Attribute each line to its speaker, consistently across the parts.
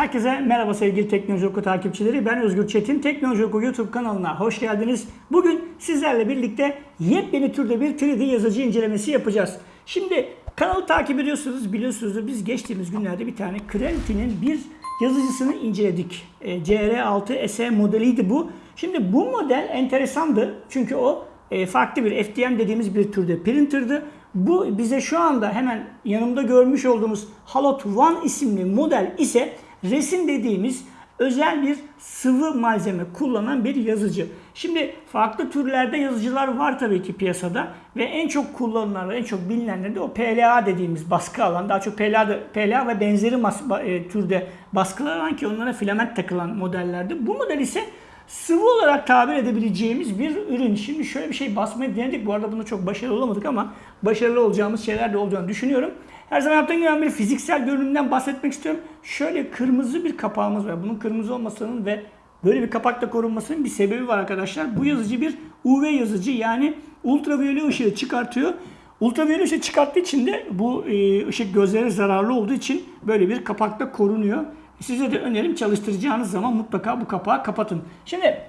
Speaker 1: Herkese merhaba sevgili Teknoloji Oku takipçileri. Ben Özgür Çetin. Teknoloji Oku YouTube kanalına hoş geldiniz. Bugün sizlerle birlikte yepyeni türde bir 3D yazıcı incelemesi yapacağız. Şimdi kanalı takip ediyorsunuz, biliyorsunuz biz geçtiğimiz günlerde bir tane Creality'nin bir yazıcısını inceledik. E, CR6 SE modeliydi bu. Şimdi bu model enteresandı. Çünkü o e, farklı bir FDM dediğimiz bir türde printer'dı. Bu bize şu anda hemen yanımda görmüş olduğumuz Halot One isimli model ise resim dediğimiz özel bir sıvı malzeme kullanan bir yazıcı. Şimdi farklı türlerde yazıcılar var tabii ki piyasada ve en çok kullanılan, en çok bilinenleri de o PLA dediğimiz baskı alan, daha çok PLA, PLA ve benzeri mas- e, türde baskılar alan ki onlara filament takılan modellerde. Bu model ise sıvı olarak tabir edebileceğimiz bir ürün. Şimdi şöyle bir şey basmayı denedik. Bu arada bunu çok başarılı olamadık ama başarılı olacağımız şeyler de olacağını düşünüyorum. Her zaman yaptığım gibi bir fiziksel görünümden bahsetmek istiyorum. Şöyle kırmızı bir kapağımız var. Bunun kırmızı olmasının ve böyle bir kapakla korunmasının bir sebebi var arkadaşlar. Bu yazıcı bir UV yazıcı yani ultraviyole ışığı çıkartıyor. Ultraviyole ışığı çıkarttığı için de bu e, ışık gözlere zararlı olduğu için böyle bir kapakla korunuyor. Size de önerim çalıştıracağınız zaman mutlaka bu kapağı kapatın. Şimdi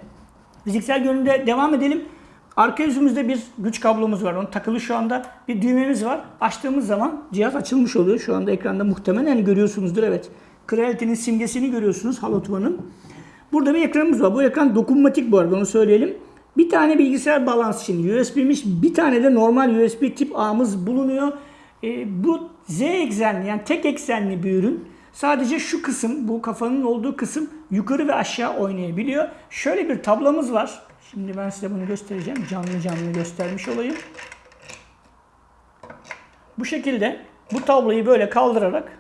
Speaker 1: fiziksel görünümde devam edelim. Arka yüzümüzde bir güç kablomuz var. Onun takılı şu anda bir düğmemiz var. Açtığımız zaman cihaz açılmış oluyor. Şu anda ekranda muhtemelen görüyorsunuzdur. Evet. Creality'nin simgesini görüyorsunuz Halot One'ın. Burada bir ekranımız var. Bu ekran dokunmatik bu arada onu söyleyelim. Bir tane bilgisayar bağlantısı için USB'miş. Bir tane de normal USB tip A'mız bulunuyor. E, bu Z eksenli yani tek eksenli bir ürün. Sadece şu kısım, bu kafanın olduğu kısım yukarı ve aşağı oynayabiliyor. Şöyle bir tablamız var. Şimdi ben size bunu göstereceğim. Canlı canlı göstermiş olayım. Bu şekilde bu tabloyu böyle kaldırarak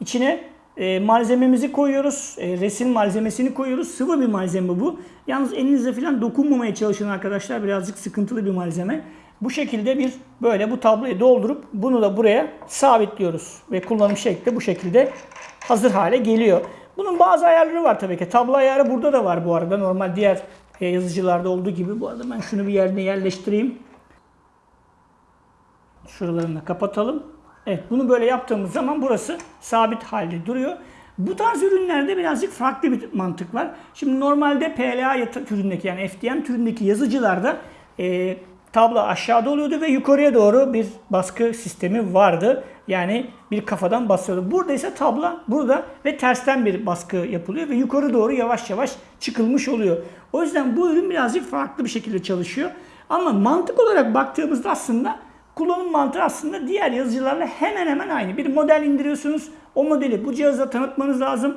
Speaker 1: içine e, malzememizi koyuyoruz. E, resim malzemesini koyuyoruz. Sıvı bir malzeme bu. Yalnız elinizle falan dokunmamaya çalışın arkadaşlar. Birazcık sıkıntılı bir malzeme. Bu şekilde bir böyle bu tabloyu doldurup bunu da buraya sabitliyoruz. Ve kullanım şekli bu şekilde hazır hale geliyor. Bunun bazı ayarları var tabii ki. Tablo ayarı burada da var bu arada. Normal diğer yazıcılarda olduğu gibi. Bu arada ben şunu bir yerine yerleştireyim. Şuralarını kapatalım. Evet bunu böyle yaptığımız zaman burası sabit halde duruyor. Bu tarz ürünlerde birazcık farklı bir mantık var. Şimdi normalde PLA türündeki yani FDM türündeki yazıcılarda e, tablo aşağıda oluyordu ve yukarıya doğru bir baskı sistemi vardı. Yani bir kafadan basıyordu. Burada ise tabla burada ve tersten bir baskı yapılıyor ve yukarı doğru yavaş yavaş çıkılmış oluyor. O yüzden bu ürün birazcık farklı bir şekilde çalışıyor. Ama mantık olarak baktığımızda aslında kullanım mantığı aslında diğer yazıcılarla hemen hemen aynı. Bir model indiriyorsunuz. O modeli bu cihazda tanıtmanız lazım.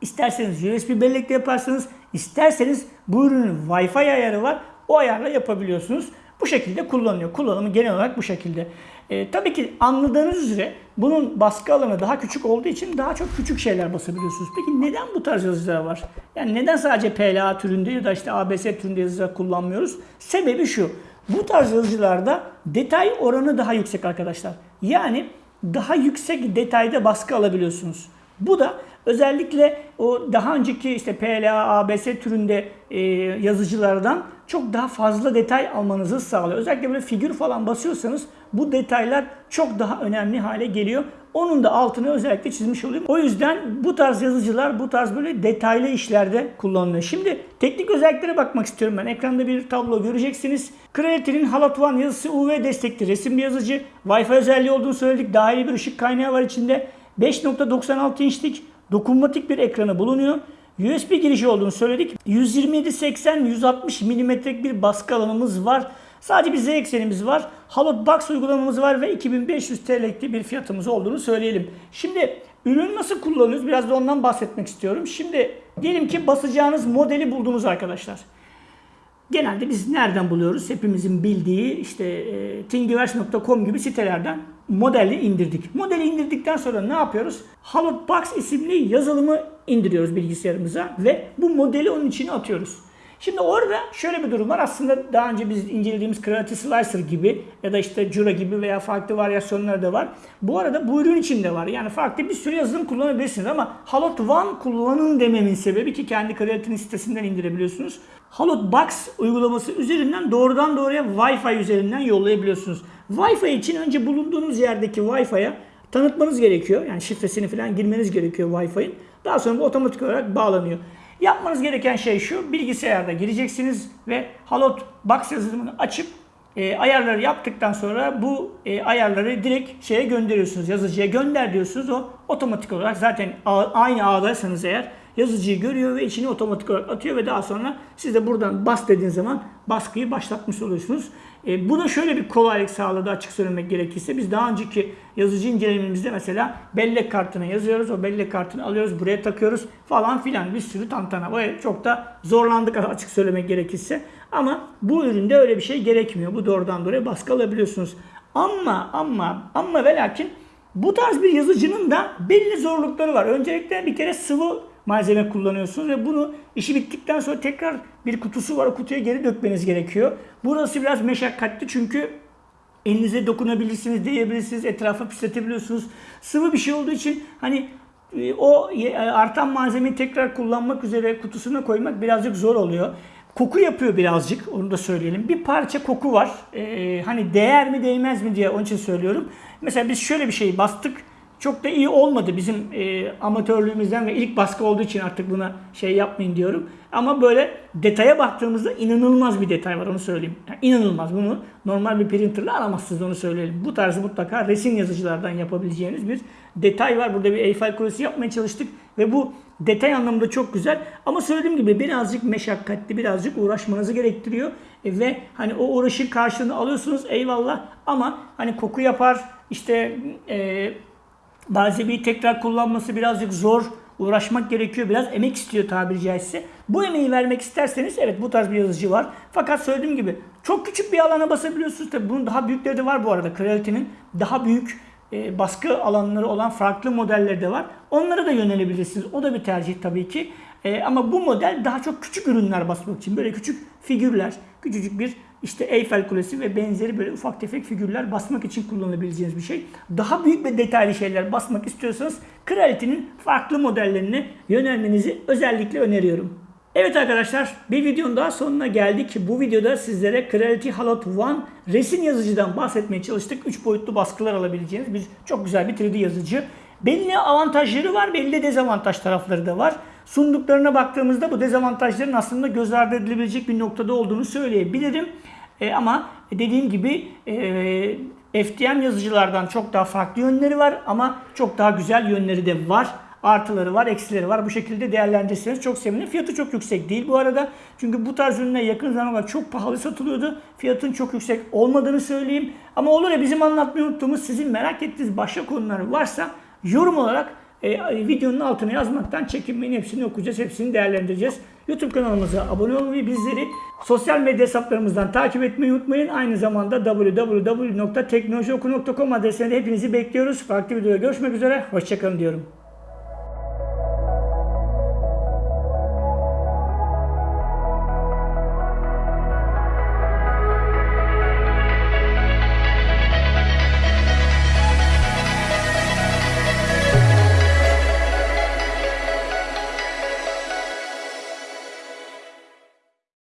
Speaker 1: İsterseniz USB bellekle yaparsınız. isterseniz bu ürünün Wi-Fi ayarı var. O ayarla yapabiliyorsunuz. Bu şekilde kullanılıyor. Kullanımı genel olarak bu şekilde. E, tabii ki anladığınız üzere bunun baskı alanı daha küçük olduğu için daha çok küçük şeyler basabiliyorsunuz. Peki neden bu tarz yazıcılar var? Yani neden sadece PLA türünde ya da işte ABS türünde yazıcılar kullanmıyoruz? Sebebi şu. Bu tarz yazıcılarda detay oranı daha yüksek arkadaşlar. Yani daha yüksek detayda baskı alabiliyorsunuz. Bu da özellikle o daha önceki işte PLA, ABS türünde e, yazıcılardan çok daha fazla detay almanızı sağlıyor. Özellikle böyle figür falan basıyorsanız bu detaylar çok daha önemli hale geliyor. Onun da altını özellikle çizmiş olayım. O yüzden bu tarz yazıcılar bu tarz böyle detaylı işlerde kullanılıyor. Şimdi teknik özelliklere bakmak istiyorum ben. Ekranda bir tablo göreceksiniz. Creality'nin Halot One yazısı UV destekli resim bir yazıcı. Wi-Fi özelliği olduğunu söyledik. Dahili bir ışık kaynağı var içinde. 5.96 inçlik dokunmatik bir ekranı bulunuyor. USB girişi olduğunu söyledik. 127-80-160 mm'lik bir baskı alanımız var. Sadece bir Z eksenimiz var. Halot Box uygulamamız var ve 2500 TL'lik bir fiyatımız olduğunu söyleyelim. Şimdi ürünü nasıl kullanıyoruz? Biraz da ondan bahsetmek istiyorum. Şimdi diyelim ki basacağınız modeli buldunuz arkadaşlar. Genelde biz nereden buluyoruz? Hepimizin bildiği işte e, thingiverse.com gibi sitelerden modeli indirdik. Modeli indirdikten sonra ne yapıyoruz? Halotbox isimli yazılımı indiriyoruz bilgisayarımıza ve bu modeli onun içine atıyoruz. Şimdi orada şöyle bir durum var. Aslında daha önce biz incelediğimiz Creative Slicer gibi ya da işte Jura gibi veya farklı varyasyonlar da var. Bu arada bu ürün içinde var. Yani farklı bir sürü yazılım kullanabilirsiniz ama Halot One kullanın dememin sebebi ki kendi Creative'nin sitesinden indirebiliyorsunuz. Halot Box uygulaması üzerinden doğrudan doğruya Wi-Fi üzerinden yollayabiliyorsunuz. Wi-Fi için önce bulunduğunuz yerdeki Wi-Fi'ye tanıtmanız gerekiyor. Yani şifresini falan girmeniz gerekiyor Wi-Fi'nin. Daha sonra bu otomatik olarak bağlanıyor. Yapmanız gereken şey şu. Bilgisayarda gireceksiniz ve Halot Box yazılımını açıp e, ayarları yaptıktan sonra bu e, ayarları direkt şeye gönderiyorsunuz. Yazıcıya gönder diyorsunuz. O otomatik olarak zaten aynı ağdaysanız eğer yazıcıyı görüyor ve içini otomatik olarak atıyor ve daha sonra siz de buradan bas dediğiniz zaman baskıyı başlatmış oluyorsunuz. E, bu da şöyle bir kolaylık sağladı açık söylemek gerekirse. Biz daha önceki yazıcı incelememizde mesela bellek kartına yazıyoruz. O bellek kartını alıyoruz buraya takıyoruz falan filan bir sürü tantana. Böyle çok da zorlandık açık söylemek gerekirse. Ama bu üründe öyle bir şey gerekmiyor. Bu doğrudan doğruya baskı alabiliyorsunuz. Ama ama ama ve lakin bu tarz bir yazıcının da belli zorlukları var. Öncelikle bir kere sıvı malzeme kullanıyorsunuz ve bunu işi bittikten sonra tekrar bir kutusu var. O kutuya geri dökmeniz gerekiyor. Burası biraz meşakkatli çünkü elinize dokunabilirsiniz, değebilirsiniz, etrafa pisletebiliyorsunuz. Sıvı bir şey olduğu için hani e, o e, artan malzemeyi tekrar kullanmak üzere kutusuna koymak birazcık zor oluyor. Koku yapıyor birazcık onu da söyleyelim. Bir parça koku var. Ee, hani değer mi değmez mi diye onun için söylüyorum. Mesela biz şöyle bir şey bastık. Çok da iyi olmadı bizim e, amatörlüğümüzden ve ilk baskı olduğu için artık buna şey yapmayın diyorum. Ama böyle detaya baktığımızda inanılmaz bir detay var onu söyleyeyim. Yani inanılmaz bunu normal bir printerla alamazsınız onu söyleyelim. Bu tarzı mutlaka resim yazıcılardan yapabileceğiniz bir detay var. Burada bir Eiffel Kulesi yapmaya çalıştık ve bu detay anlamında çok güzel. Ama söylediğim gibi birazcık meşakkatli, birazcık uğraşmanızı gerektiriyor. E, ve hani o uğraşın karşılığını alıyorsunuz eyvallah ama hani koku yapar işte e, malzemeyi tekrar kullanması birazcık zor. Uğraşmak gerekiyor. Biraz emek istiyor tabiri caizse. Bu emeği vermek isterseniz evet bu tarz bir yazıcı var. Fakat söylediğim gibi çok küçük bir alana basabiliyorsunuz. Tabii bunun daha büyükleri de var bu arada. Creality'nin daha büyük e, baskı alanları olan farklı modelleri de var. Onlara da yönelebilirsiniz. O da bir tercih tabii ki. E, ama bu model daha çok küçük ürünler basmak için. Böyle küçük figürler, küçücük bir işte Eyfel Kulesi ve benzeri böyle ufak tefek figürler basmak için kullanabileceğiniz bir şey. Daha büyük ve detaylı şeyler basmak istiyorsanız Creality'nin farklı modellerine yönelmenizi özellikle öneriyorum. Evet arkadaşlar bir videonun daha sonuna geldik. Bu videoda sizlere Creality Halot One resim yazıcıdan bahsetmeye çalıştık. 3 boyutlu baskılar alabileceğiniz bir çok güzel bir 3D yazıcı. Belli avantajları var, belli dezavantaj tarafları da var. Sunduklarına baktığımızda bu dezavantajların aslında göz ardı edilebilecek bir noktada olduğunu söyleyebilirim. E, ama dediğim gibi e, FDM yazıcılardan çok daha farklı yönleri var ama çok daha güzel yönleri de var. Artıları var, eksileri var. Bu şekilde değerlendirirseniz çok sevinirim. Fiyatı çok yüksek değil bu arada. Çünkü bu tarz ürünler yakın zamanda çok pahalı satılıyordu. Fiyatın çok yüksek olmadığını söyleyeyim. Ama olur ya bizim anlatmayı unuttuğumuz, sizin merak ettiğiniz başka konular varsa yorum olarak e, videonun altına yazmaktan çekinmeyin. Hepsini okuyacağız, hepsini değerlendireceğiz. YouTube kanalımıza abone olmayı, bizleri sosyal medya hesaplarımızdan takip etmeyi unutmayın. Aynı zamanda www.teknolojioku.com adresinde hepinizi bekliyoruz. Farklı videoda görüşmek üzere. Hoşçakalın diyorum.